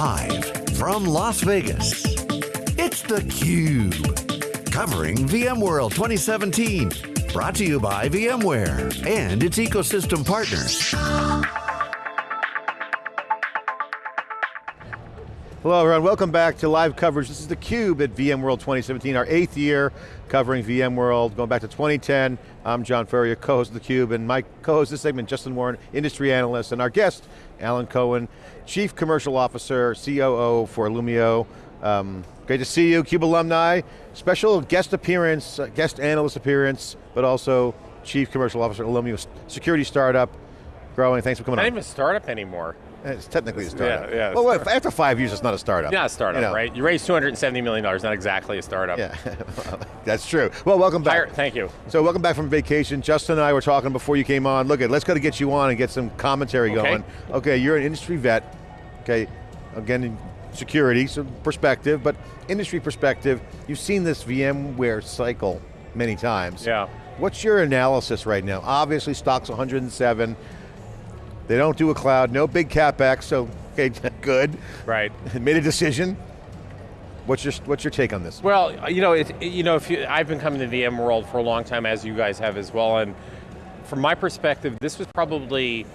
Live from Las Vegas, it's theCUBE. Covering VMworld 2017. Brought to you by VMware and its ecosystem partners. Hello everyone, welcome back to live coverage. This is theCUBE at VMworld 2017, our eighth year covering VMworld, going back to 2010. I'm John Furrier, co-host of theCUBE, and my co-host this segment, Justin Warren, industry analyst, and our guest, Alan Cohen, Chief Commercial Officer, COO for Illumio. Um, great to see you, CUBE alumni. Special guest appearance, uh, guest analyst appearance, but also Chief Commercial Officer, Illumio security startup, growing. Thanks for coming Not on. Not even a startup anymore. It's technically a startup. Yeah, yeah, Well, wait, after five years, it's not a startup. Not a startup, You know. right? You raised $270 million, not exactly a startup. Yeah, that's true. Well, welcome back. Hire, thank you. So welcome back from vacation. Justin and I were talking before you came on. Look, at let's go to get you on and get some commentary Okay. going. Okay, you're an industry vet. Okay, again, security, some perspective, but industry perspective, you've seen this VMware cycle many times. Yeah. What's your analysis right now? Obviously, stock's 107. They don't do a cloud, no big capex, so okay, good. Right. Made a decision. What's your what's your take on this? Well, you know, it, you know, if you, I've been coming to the VMworld for a long time, as you guys have as well, and from my perspective, this was probably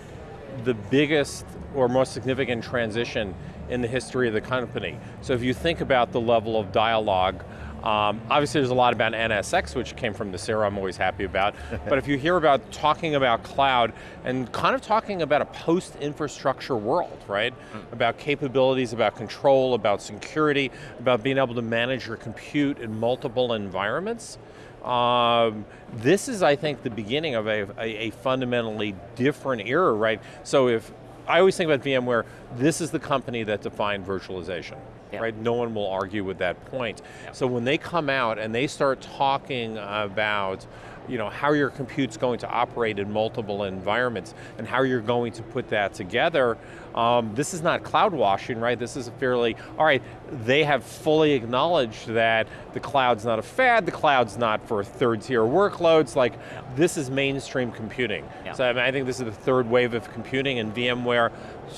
the biggest or most significant transition in the history of the company. So if you think about the level of dialogue, um, obviously there's a lot about NSX, which came from Nicira, I'm always happy about. but if you hear about talking about cloud and kind of talking about a post-infrastructure world, right? About capabilities, about control, about security, about being able to manage your compute in multiple environments, um, this is, I think, the beginning of a, a, a fundamentally different era, right? So if, I always think about VMware, this is the company that defined virtualization, Yeah. right? No one will argue with that point. So when they come out and they start talking about you know, how your compute's going to operate in multiple environments and how you're going to put that together, um, this is not cloud washing, right? This is a fairly, all right, they have fully acknowledged that the cloud's not a fad, the cloud's not for third tier workloads, like this is mainstream computing. Yeah. So I, mean, I think this is the third wave of computing and VMware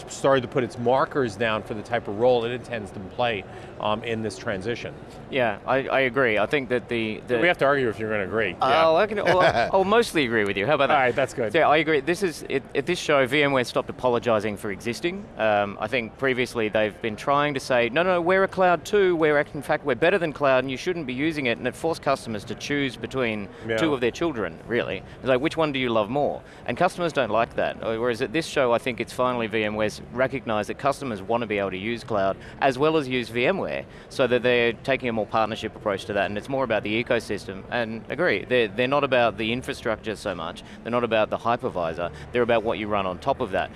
started to put its markers down for the type of role it intends to play um, in this transition. Yeah, I, I agree. I think that the... the We have to argue if you're going to agree. Oh, I can, well, I'll mostly agree with you. How about that? All right, that's good. Yeah, I agree. This is it, at this show, VMware stopped apologizing for existing. Um, I think previously they've been trying to say, no, no, we're a cloud too. We're in fact we're better than cloud, and you shouldn't be using it. And it forced customers to choose between Yeah. two of their children. Really, it's like which one do you love more? And customers don't like that. Uh, Whereas at this show, I think it's finally VMware's recognized that customers want to be able to use cloud as well as use VMware, so that they're taking a more partnership approach to that, and it's more about the ecosystem. And agree, they're, they're not about the infrastructure so much, they're not about the hypervisor, they're about what you run on top of that.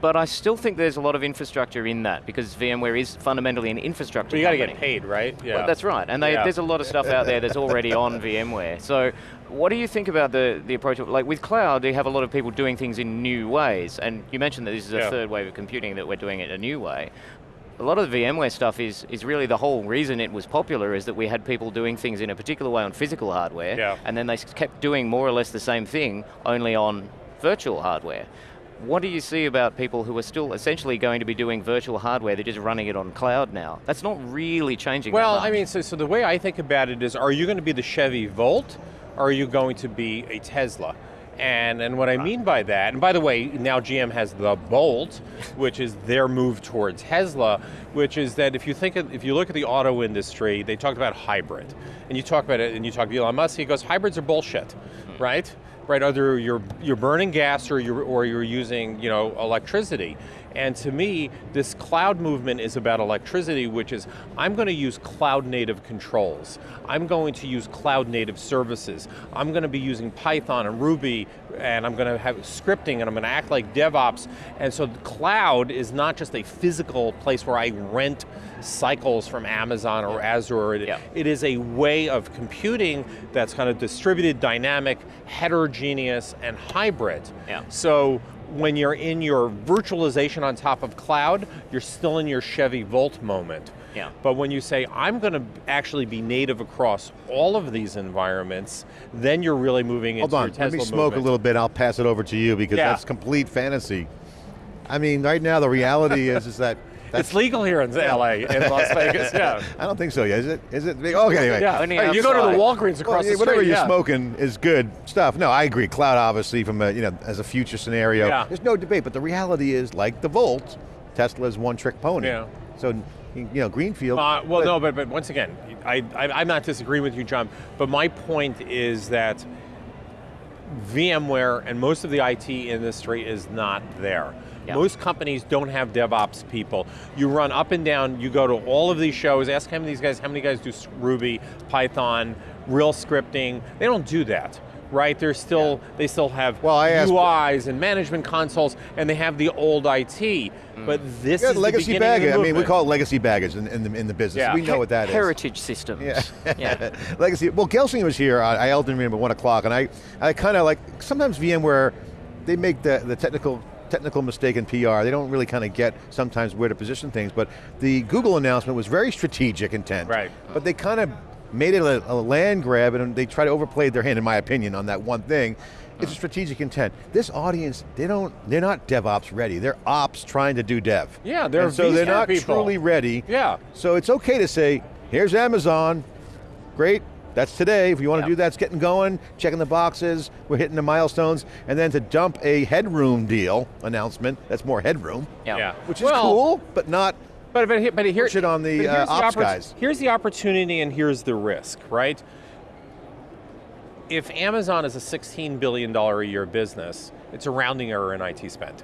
But I still think there's a lot of infrastructure in that, because VMware is fundamentally an infrastructure But you got to get paid, right? Yeah. Well, that's right, and they, Yeah. there's a lot of stuff out there that's already on VMware. So what do you think about the, the approach, of, like with cloud, you have a lot of people doing things in new ways, and you mentioned that this is a Yeah. third wave of computing, that we're doing it a new way. A lot of the VMware stuff is, is really the whole reason it was popular is that we had people doing things in a particular way on physical hardware, Yeah. and then they kept doing more or less the same thing, only on virtual hardware. What do you see about people who are still essentially going to be doing virtual hardware, they're just running it on cloud now? That's not really changing Well. I mean, so, so the way I think about it is, are you going to be the Chevy Volt, or are you going to be a Tesla? And, and what I mean by that, and by the way, now GM has the Bolt, which is their move towards Tesla, which is that if you think, of, if you look at the auto industry, they talked about hybrid, and you talk about it, and you talk to Elon Musk, he goes, hybrids are bullshit, hmm. right? Right, either you're you're burning gas or you're or you're using you know electricity. And to me, this cloud movement is about electricity, which is I'm going to use cloud native controls. I'm going to use cloud native services. I'm going to be using Python and Ruby, and I'm going to have scripting, and I'm going to act like DevOps. And so the cloud is not just a physical place where I rent cycles from Amazon or Azure. It- Yeah. it is a way of computing that's kind of distributed, dynamic, heterogeneous, and hybrid. Yeah. So when you're in your virtualization on top of cloud, you're still in your Chevy Volt moment. Yeah. But when you say, I'm going to actually be native across all of these environments, then you're really moving Hold into on, your Tesla let me smoke movement. a little bit, I'll pass it over to you because Yeah. that's complete fantasy. I mean, right now the reality is, is that it's legal here in LA, in Las Vegas, yeah. I don't think so, yeah, is it? Is it? Okay, anyway. Yeah, Hey, you go to the. Walgreens across Well, yeah, the whatever street, you're yeah. smoking is good stuff. No, I agree. Cloud, obviously, from a you know as a future scenario, Yeah. there's no debate. But the reality is, like the Volt, Tesla's one-trick pony. Yeah. So, you know, Greenfield. Uh, well, but- no, but, but once again, I, I, I'm not disagreeing with you, John, but my point is that VMware and most of the IT industry is not there. Yeah. Most companies don't have DevOps people. You run up and down, you go to all of these shows, ask how many of these guys, how many guys do Ruby, Python, real scripting. They don't do that, right? They're still, they still have Well, I asked- UIs and management consoles, and they have the old IT. Mm. But this Yeah, is legacy the beginning of the baggage. I mean, we call it legacy baggage in, in, the, in the business. Yeah. We know what that is. Heritage systems. Yeah. yeah. Legacy. Well, Gelsinger was here. Uh, I, I held in at one o'clock, and I, I kind of like sometimes VMware, they make the the technical technical mistake in PR. They don't really kind of get sometimes where to position things. But the Google announcement was very strategic intent. Right. But they kind of made it a, a land grab, and they try to overplay their hand, in my opinion, on that one thing. It's a uh-huh. strategic intent. This audience, they don't, they're not DevOps ready. They're ops trying to do dev. Yeah, they're and so they're not people. truly ready. Yeah. So it's okay to say, here's Amazon, great, that's today. If you want to Yeah. do that, it's getting going, checking the boxes, we're hitting the milestones, and then to dump a headroom deal announcement, that's more headroom, Yeah. Yeah. which is Well, cool, but not, But but here, but here, Push it on the, here's uh, ops oppor- guys. Here's the opportunity, and here's the risk, right? If Amazon is a 16 billion dollar a year business, it's a rounding error in IT spend,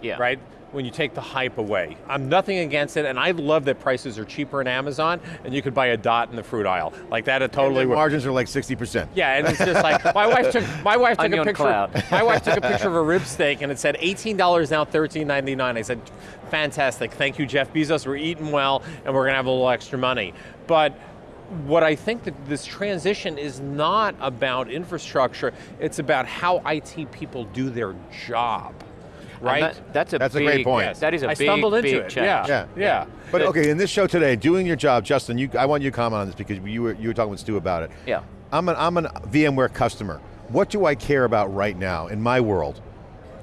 Yeah. right? When you take the hype away, I'm nothing against it, and I love that prices are cheaper in Amazon, and you could buy a dot in the fruit aisle, like that. It totally the would. margins are like 60%. Yeah, and it's just like my wife took my wife took a Onion picture. cloud. My wife took a picture of a rib steak and it said eighteen dollars now, $13.99. I said, fantastic, thank you, Jeff Bezos. We're eating well, and we're gonna have a little extra money. But what I think that this transition is not about infrastructure. It's about how IT people do their job, And right? that- that's a That's a great point. That is a I big, I stumbled into big it. change. Yeah. Yeah. yeah. But okay, in this show today, doing your job, Justin, you, I want you to comment on this because you were, you were talking with Stu about it. Yeah. I'm an, I'm an VMware customer. What do I care about right now in my world?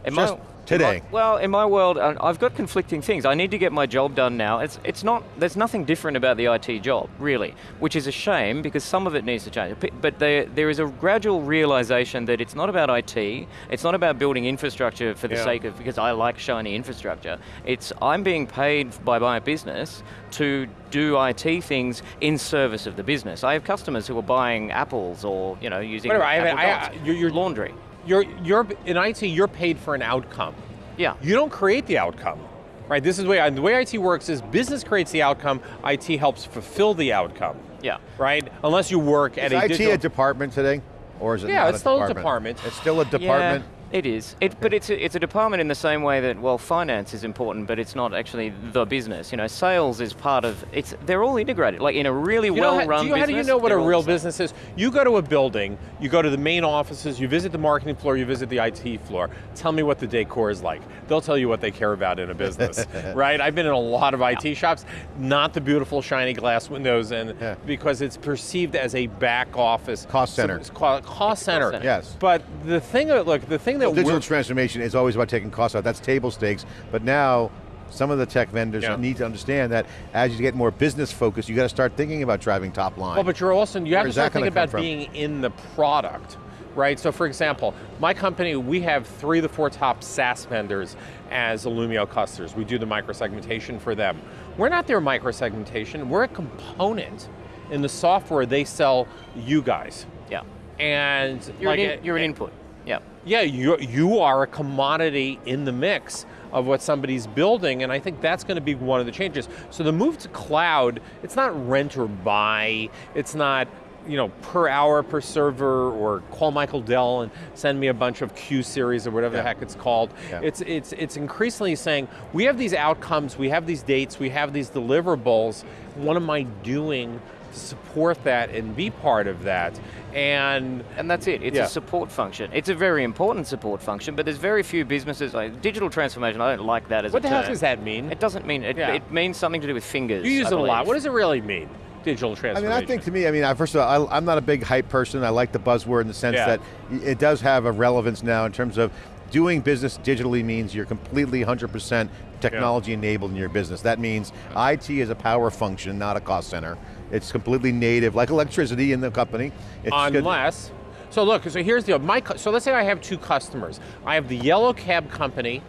In Just my- today. my- well, in my world, uh, I've got conflicting things. I need to get my job done now. It's it's not. There's nothing different about the IT job, really, which is a shame because some of it needs to change. But there there is a gradual realization that it's not about IT. It's not about building infrastructure for the Yeah. sake of because I like shiny infrastructure. It's I'm being paid by my business to do IT things in service of the business. I have customers who are buying apples or you know using Whatever, I I-. I- you're- laundry. You're you're in IT. You're paid for an outcome. Yeah. You don't create the outcome, right? This is the way the way IT works is business creates the outcome. IT helps fulfill the outcome, Yeah. right? Unless you work at a IT digital. a department today? Or is it Yeah, not it's a still a department? department. It's still a department? Yeah, it is. It, But it's a, it's a department in the same way that, well, finance is important, but it's not actually the business. You know, sales is part of, it's. they're all integrated. Like in a really You know how- well-run do you, how do you know what a real business is? You go to a building, you go to the main offices, you visit the marketing floor, you visit the IT floor. Tell me what the decor is like. They'll tell you what they care about in a business, right? I've been in a lot of IT shops, not the beautiful shiny glass windows, and Yeah. because it's perceived as a back office Cost center. It's called cost center. center. Yes. But the thing that look, the thing that Digital transformation is always about taking costs out. That's table stakes. But now, some of the tech vendors Yeah. need to understand that as you get more business focused, you got to start thinking about driving top line. Well, but you're also you have to Where's start thinking about from? being in the product, right? So, for example, my company we have three of the four top SaaS vendors as Illumio customers. We do the microsegmentation for them. We're not their microsegmentation. We're a component in the software they sell you guys. Yeah. And You're, like an, in- it- you're an input. Yeah. yeah, you you are a commodity in the mix of what somebody's building, and I think that's going to be one of the changes. So the move to cloud, it's not rent or buy, it's not you know per hour per server or call Michael Dell and send me a bunch of Q series or whatever Yeah. the heck it's called. Yeah. It's it's it's increasingly saying we have these outcomes, we have these dates, we have these deliverables. What am I doing support that and be part of that? And And that's it. It's Yeah. a support function. It's a very important support function, but there's very few businesses like digital transformation. I don't like that as what a the hell does that mean? It doesn't mean it, Yeah. it means something to do with fingers. You use I it a lot. What does it really mean? Digital transformation. I mean, I think to me, I mean, first of all, I, I'm not a big hype person. I like the buzzword in the sense Yeah. that it does have a relevance now in terms of doing business digitally means you're completely 100% technology enabled in your business. That means IT is a power function, not a cost center. It's completely native, like electricity in the company. It's good- Unless, so look, so here's the deal. My, so let's say I have two customers. I have the Yellow Cab Company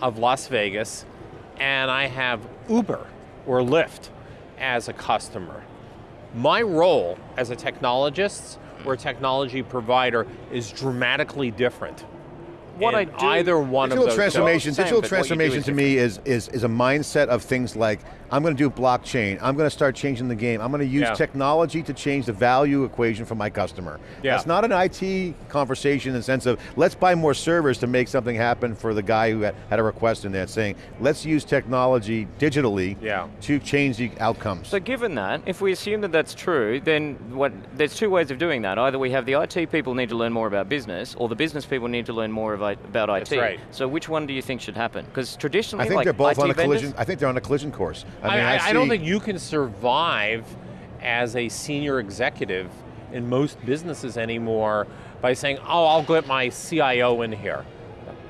of Las Vegas, and I have Uber or Lyft as a customer. My role as a technologist or a technology provider is dramatically different. What I do- either one Digital of those. transformation, Same, digital but what you do transformation to me is, is, is a mindset of things like, I'm going to do blockchain, I'm going to start changing the game, I'm going to use Yeah. technology to change the value equation for my customer. Yeah. That's not an IT conversation in the sense of, let's buy more servers to make something happen for the guy who had, had a request in there. Saying, let's use technology digitally Yeah. to change the outcomes. So given that, if we assume that that's true, then what, there's two ways of doing that. Either we have the IT people need to learn more about business, or the business people need to learn more of, I- about IT. That's right. So which one do you think should happen? Because traditionally, I think like they're both IT on a vendors- collision, I think they're on a collision course. I, mean, I, I don't think you can survive as a senior executive in most businesses anymore by saying, oh, I'll get my CIO in here.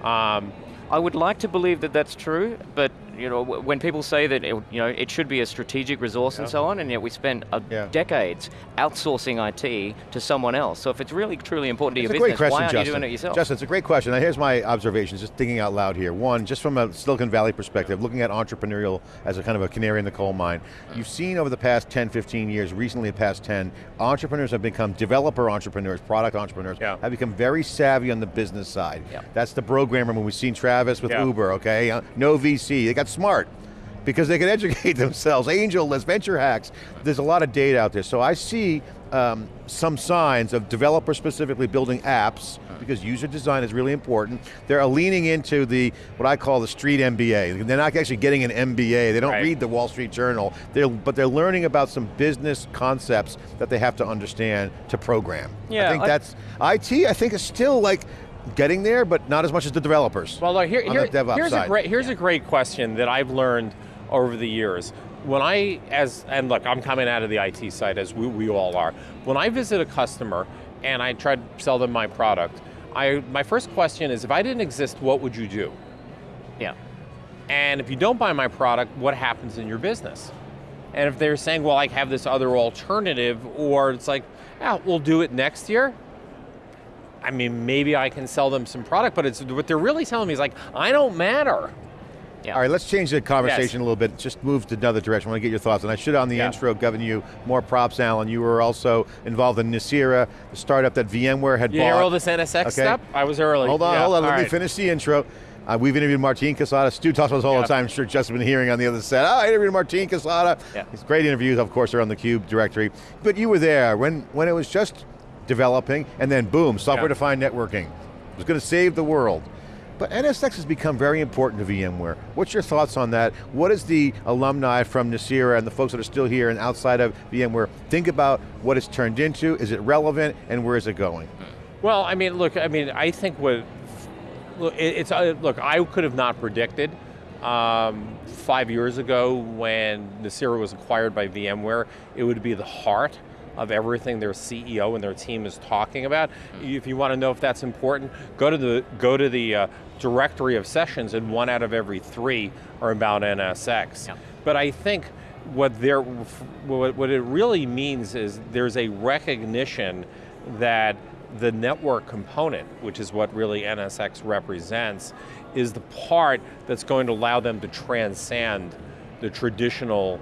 Um, I would like to believe that that's true, but you know, when people say that it, you know it should be a strategic resource and so on, and yet we spent uh, Yeah. decades outsourcing IT to someone else. So if it's really truly important to It's your a great business, question, why aren't Justin. you doing it yourself? Justin, it's a great question. Now here's my observations, just thinking out loud here. One, just from a Silicon Valley perspective, looking at entrepreneurial as a kind of a canary in the coal mine. You've seen over the past 10, 15 years, recently the past 10, entrepreneurs have become developer entrepreneurs, product entrepreneurs, Yeah. have become very savvy on the business side. Yeah. That's the programmer when we've seen Travis with Yeah. Uber, okay? Uh, no VC, they got smart because they can educate themselves. AngelList, venture hacks. There's a lot of data out there. So I see um, some signs of developers specifically building apps because user design is really important. They're leaning into the, what I call the street MBA. They're not actually getting an MBA. They don't Right. read the Wall Street Journal, they're, but they're learning about some business concepts that they have to understand to program. Yeah, I think I- that's, IT I think is still like getting there, but not as much as the developers. Well, look, here, on here- the DevOps here's side. a great here's a great question that I've learned over the years. When I, as and look, I'm coming out of the IT side as we, we all are. When I visit a customer and I try to sell them my product, I my first question is, if I didn't exist, what would you do? yeah. And if you don't buy my product, what happens in your business? And if they're saying, well, I have this other alternative, or it's like, yeah, we'll do it next year. I mean, maybe I can sell them some product, but it's what they're really telling me is like, I don't matter. Yeah. All right, let's change the conversation a little bit. Just move to another direction. I want to get your thoughts. And I should, on the Yeah. intro, given you more props, Alan. You were also involved in Nicira, the startup that VMware had You bought. hear all this NSX Okay. stuff? I was early. Hold on, Yeah, hold on. all Let me finish the intro. Uh, we've interviewed Martin Casado. Stu talks about this all Yeah. the time. I'm sure Justin's been hearing on the other side. Oh, I interviewed Martin Casado. Yeah. It's great interviews, of course, are on the Cube directory. But you were there when, when it was just developing, and then boom, software-defined networking. It was going to save the world. But NSX has become very important to VMware. What's your thoughts on that? What does the alumni from Nicira and the folks that are still here and outside of VMware think about what it's turned into? Is it relevant, and where is it going? Well, I mean, look, I mean, I think what, look, it's, uh, look, I could have not predicted um, five years ago when Nicira was acquired by VMware, it would be the heart of everything their CEO and their team is talking about. If you want to know if that's important, go to the, go to the uh, directory of sessions and one out of every three are about NSX. Yeah. But I think what there, what, what it really means is there's a recognition that the network component, which is what really NSX represents, is the part that's going to allow them to transcend the traditional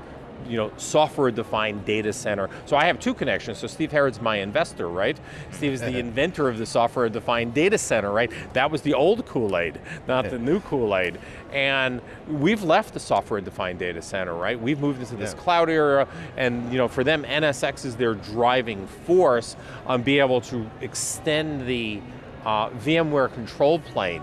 you know, software-defined data center. So I have two connections. So Steve Herrod's my investor, right? Steve is the inventor of the software-defined data center, right? That was the old Kool-Aid, not the new Kool-Aid. And we've left the software-defined data center, right? We've moved into this Yeah. cloud era, and you know, for them, NSX is their driving force on being able to extend the uh, VMware control plane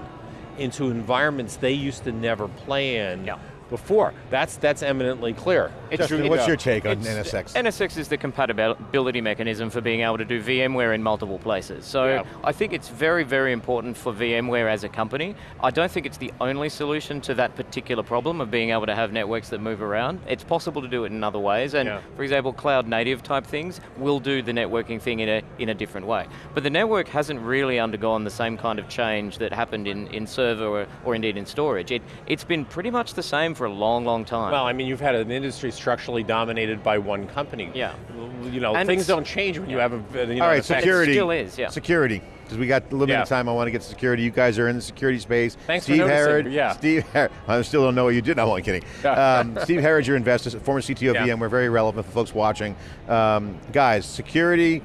into environments they used to never play in Yeah. Before. That's that's eminently clear. It's Justin, true- what's your take on NSX? NSX is the compatibility mechanism for being able to do VMware in multiple places. So Yeah. I think it's very, very important for VMware as a company. I don't think it's the only solution to that particular problem of being able to have networks that move around. It's possible to do it in other ways, and Yeah. for example, cloud native type things will do the networking thing in a, in a different way. But the network hasn't really undergone the same kind of change that happened in, in server or, or indeed in storage. It, it's been pretty much the same for a long, long time. Well, I mean, you've had an industry structurally dominated by one company. Yeah. You know, And things don't change when you have a. You know, All right, an effect- security. still is, yeah. Security, because we got limited Yeah. time. I want to get to security. You guys are in the security space. Thanks for Steve noticing, Herrod, yeah. Steve Herrod. I still don't know what you did. No, I'm only kidding. um, Steve Herrod, your investor, former CTO of Yeah. VMware, very relevant for folks watching. Um, guys, security.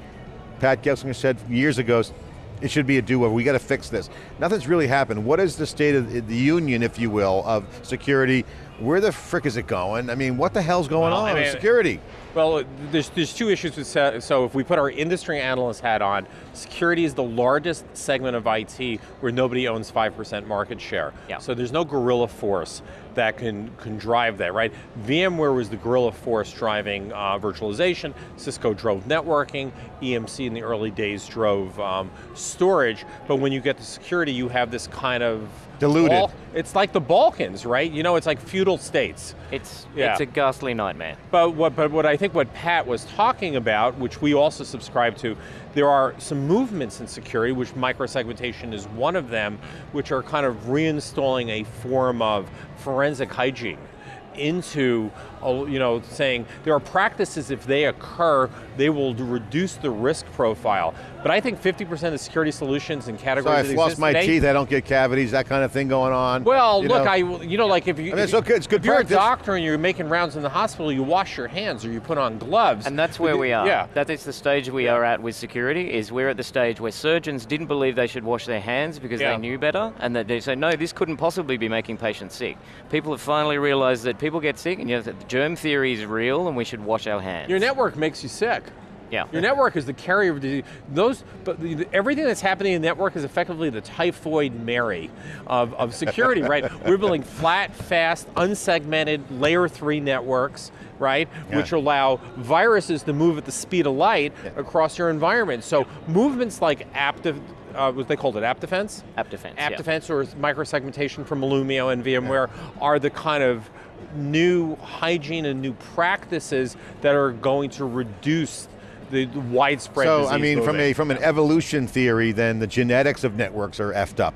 Pat Gelsinger said years ago. It should be a do-over. We got to fix this. Nothing's really happened. What is the state of the union, if you will, of security? Where the frick is it going? I mean, what the hell's going Well, on I with security? Well, there's, there's two issues with, se- so if we put our industry analyst hat on, security is the largest segment of IT where nobody owns 5% market share. Yeah. So there's no gorilla force that can, can drive that, right? VMware was the gorilla force driving uh, virtualization, Cisco drove networking, EMC in the early days drove um, storage, but when you get to security, you have this kind of Diluted. Bal- it's like the Balkans, right? You know, it's like feudal states. It's, Yeah. it's a ghastly nightmare. But what, but what I think what Pat was talking about, which we also subscribe to, there are some movements in security, which microsegmentation is one of them, which are kind of reinstalling a form of forensic hygiene into, you know, saying there are practices if they occur, they will reduce the risk profile. But I think 50% of security solutions and categories So categories I that floss my today, teeth, I don't get cavities, that kind of thing going on. well, you look, know. I, you know, like if you, I mean, it's if, okay, it's good if you're practice. a doctor and you're making rounds in the hospital, you wash your hands or you put on gloves. And that's where we are. Yeah. That is the stage we are at with security, is we're at the stage where surgeons didn't believe they should wash their hands because Yeah. they knew better, and that they say, no, this couldn't possibly be making patients sick. People have finally realized that people get sick, and you know, that the germ theory is real, and we should wash our hands. Your network makes you sick. yeah. Your network is the carrier of disease. Those, but the, everything that's happening in the network is effectively the typhoid Mary of, of security, right? We're building flat, fast, unsegmented layer three networks, right? Yeah. Which allow viruses to move at the speed of light across your environment. So movements like app, de- uh, what they called it, app defense? App defense, App yeah. defense or microsegmentation from Illumio and VMware are the kind of new hygiene and new practices that are going to reduce the widespread So, I mean, from a from an evolution theory, then the genetics of networks are effed up.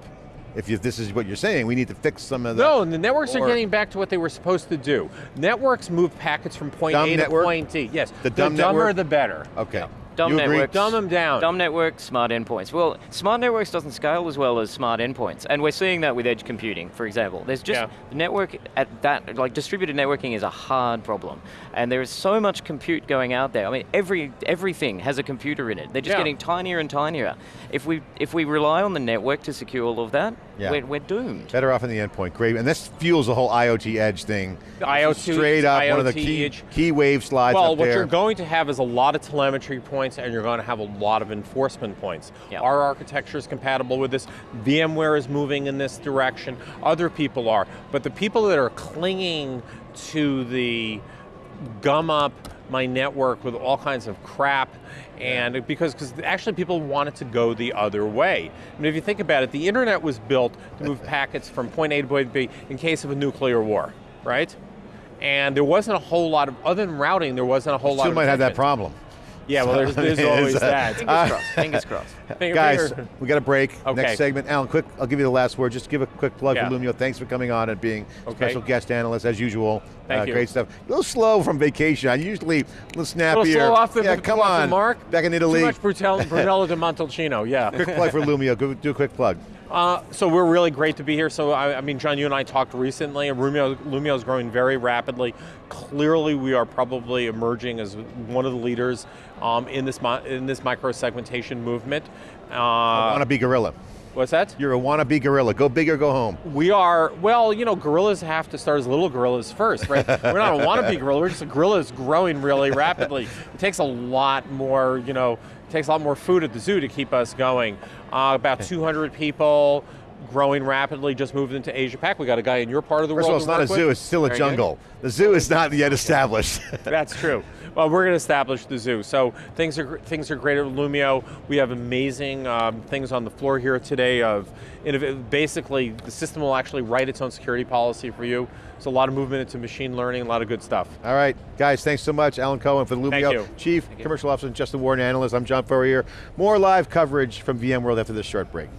If you, this is what you're saying, we need to fix some of the. No, and the networks Or- are getting back to what they were supposed to do. Networks move packets from point A network? to point D. Yes, The dumb dumber network? the better. Okay. Dumb you agree? networks. Dumb them down. Dumb networks, smart endpoints. Well, smart networks doesn't scale as well as smart endpoints, and we're seeing that with edge computing, for example. There's just Yeah. the network at that, like distributed networking is a hard problem, and there is so much compute going out there. I mean, every everything has a computer in it. They're just Yeah. getting tinier and tinier. If we if we rely on the network to secure all of that, Yeah. we're, we're doomed. Better off in the endpoint. Great, and this fuels the whole IoT edge thing. The This is IoT straight up one of the IoT key, edge. key wave slides Well, what there. you're going to have is a lot of telemetry points and you're going to have a lot of enforcement points. Yeah. Our architecture is compatible with this. VMware is moving in this direction. Other people are. But the people that are clinging to the gum up my network with all kinds of crap and because because actually people wanted to go the other way. I mean if you think about it, the internet was built to move packets from point A to point B in case of a nuclear war, right? And there wasn't a whole lot of other than routing, there wasn't a whole lot Still of might have that problem. Yeah, well there's, there's It's, always uh, that. Fingers crossed. Fingers crossed. Finger- Guys, finger- we got a break. Okay. Next segment. Alan, quick, I'll give you the last word. Just give a quick plug Yeah. for Illumio. Thanks for coming on and being Okay. special guest analyst as usual. Thank Uh, you. Great stuff. A little slow from vacation. I usually a little snappier. a little slow off the, yeah, come off the on. mark. Back in Italy. Too much Brunello, Brunello de Montalcino, yeah. Quick plug for Illumio. Do a quick plug. Uh, so we're really great to be here. So I, I mean, John, you and I talked recently. and Illumio, Illumio is growing very rapidly. Clearly, we are probably emerging as one of the leaders um, in this in this micro segmentation movement. Uh, wannabe gorilla. what's that? You're a wannabe gorilla. Go big or go home. We are well. You know, gorillas have to start as little gorillas first, right? we're not a wannabe gorilla. We're just a gorilla that's growing really rapidly. It takes a lot more. You know, takes a lot more food at the zoo to keep us going. Uh, about 200 people. Growing rapidly, just moved into Asia Pac. We got a guy in your part of the First of all, it's not a work zoo, it's still a jungle. The zoo is not yet established. That's true. Well, we're going to establish the zoo. So things are things are great at Illumio. We have amazing um, things on the floor here today. Of basically, the system will actually write its own security policy for you. So a lot of movement into machine learning, a lot of good stuff. All right, guys, thanks so much. Alan Cohen for the Illumio. Chief Commercial Officer, and Justin Warren, Analyst. I'm John Furrier. More live coverage from VMworld after this short break.